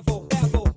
level, level.